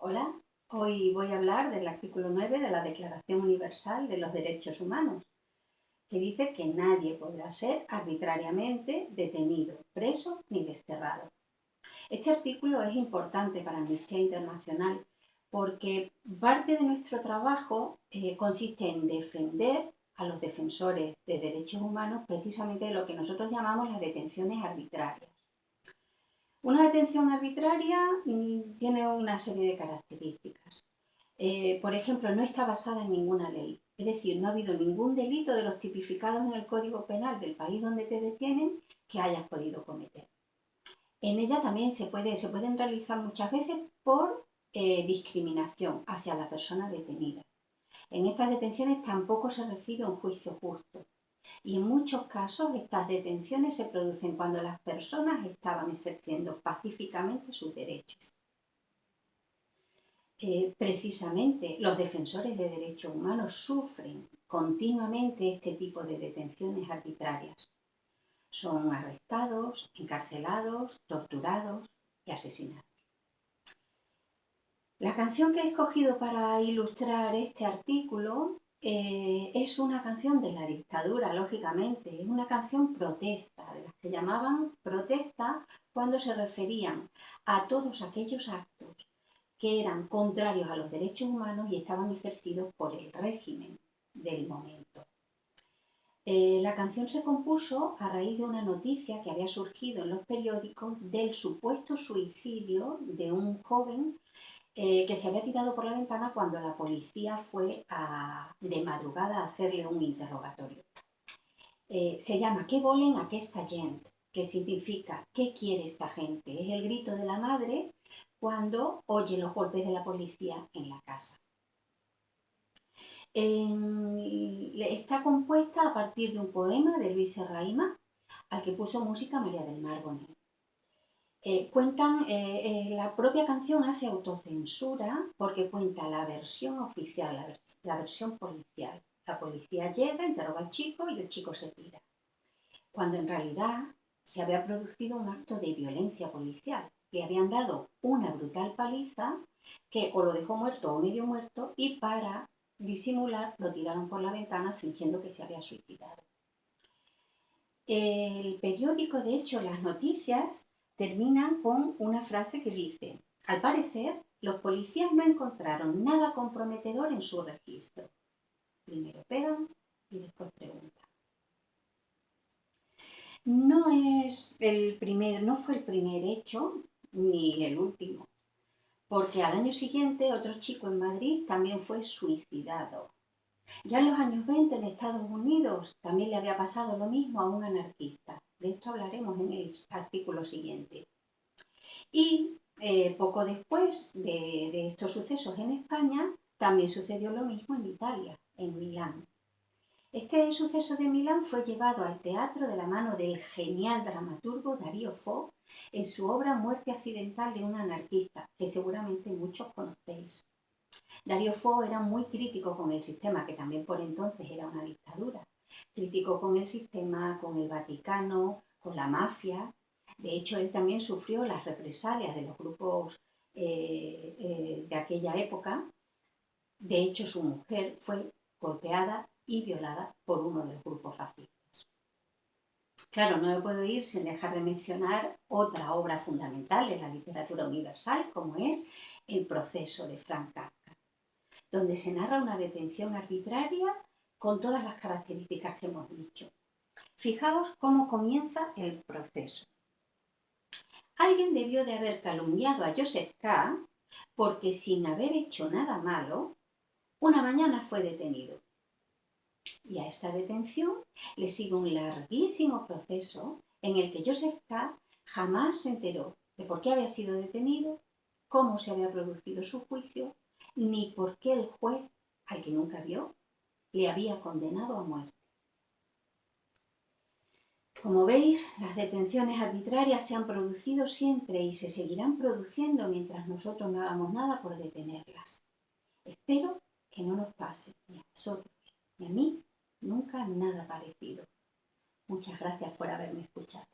Hola, hoy voy a hablar del artículo 9 de la Declaración Universal de los Derechos Humanos, que dice que nadie podrá ser arbitrariamente detenido, preso ni desterrado. Este artículo es importante para Amnistía Internacional porque parte de nuestro trabajo eh, consiste en defender a los defensores de derechos humanos precisamente de lo que nosotros llamamos las detenciones arbitrarias. Una detención arbitraria tiene una serie de características. Eh, por ejemplo, no está basada en ninguna ley. Es decir, no ha habido ningún delito de los tipificados en el Código Penal del país donde te detienen que hayas podido cometer. En ella también se pueden realizar muchas veces por eh, discriminación hacia la persona detenida. En estas detenciones tampoco se recibe un juicio justo. Y en muchos casos estas detenciones se producen cuando las personas estaban ejerciendo pacíficamente sus derechos. Eh, precisamente los defensores de derechos humanos sufren continuamente este tipo de detenciones arbitrarias. Son arrestados, encarcelados, torturados y asesinados. La canción que he escogido para ilustrar este artículo eh, es una canción de la dictadura, lógicamente, es una canción protesta, de las que llamaban protesta cuando se referían a todos aquellos actos que eran contrarios a los derechos humanos y estaban ejercidos por el régimen del momento. Eh, la canción se compuso a raíz de una noticia que había surgido en los periódicos del supuesto suicidio de un joven eh, que se había tirado por la ventana cuando la policía fue de madrugada a hacerle un interrogatorio. Eh, se llama ¿Qué volen aquesta gent? que significa ¿qué quiere esta gente? Es el grito de la madre cuando oye los golpes de la policía en la casa. está compuesta a partir de un poema de Luis Serraima, al que puso música María del Mar. Cuentan, eh, eh, la propia canción hace autocensura porque cuenta la versión oficial, la, versión policial. La policía llega, interroga al chico y el chico se tira. Cuando en realidad se había producido un acto de violencia policial. Le habían dado una brutal paliza que o lo dejó muerto o medio muerto y para disimular lo tiraron por la ventana fingiendo que se había suicidado. El periódico, de hecho, las noticias terminan con una frase que dice, al parecer, los policías no encontraron nada comprometedor en su registro. Primero pegan y después preguntan. No es el no fue el primer hecho ni el último, porque al año siguiente otro chico en Madrid también fue suicidado. Ya en los años 20 en Estados Unidos también le había pasado lo mismo a un anarquista. De esto hablaremos en el artículo siguiente. Y eh, poco después de, estos sucesos en España, también sucedió lo mismo en Italia, en Milán. Este suceso de Milán fue llevado al teatro de la mano del genial dramaturgo Darío Fo en su obra Muerte accidental de un anarquista, que seguramente muchos conocéis. Darío Fo era muy crítico con el sistema, que también por entonces era una dictadura, Crítico con el sistema, con el Vaticano, con la mafia. De hecho, él también sufrió las represalias de los grupos eh, eh, de aquella época. De hecho, su mujer fue golpeada y violada por uno de los grupos fascistas. Claro, no me puedo ir sin dejar de mencionar otra obra fundamental de la literatura universal, como es El proceso de Frank Kafka, donde se narra una detención arbitraria con todas las características que hemos dicho. Fijaos cómo comienza el proceso. Alguien debió de haber calumniado a Joseph K. porque sin haber hecho nada malo, una mañana fue detenido. Y a esta detención le sigue un larguísimo proceso en el que Joseph K. jamás se enteró de por qué había sido detenido, cómo se había producido su juicio, ni por qué el juez, al que nunca vio, le había condenado a muerte. Como veis, las detenciones arbitrarias se han producido siempre y se seguirán produciendo mientras nosotros no hagamos nada por detenerlas. Espero que no nos pase ni a nosotros ni a mí nunca nada parecido. Muchas gracias por haberme escuchado.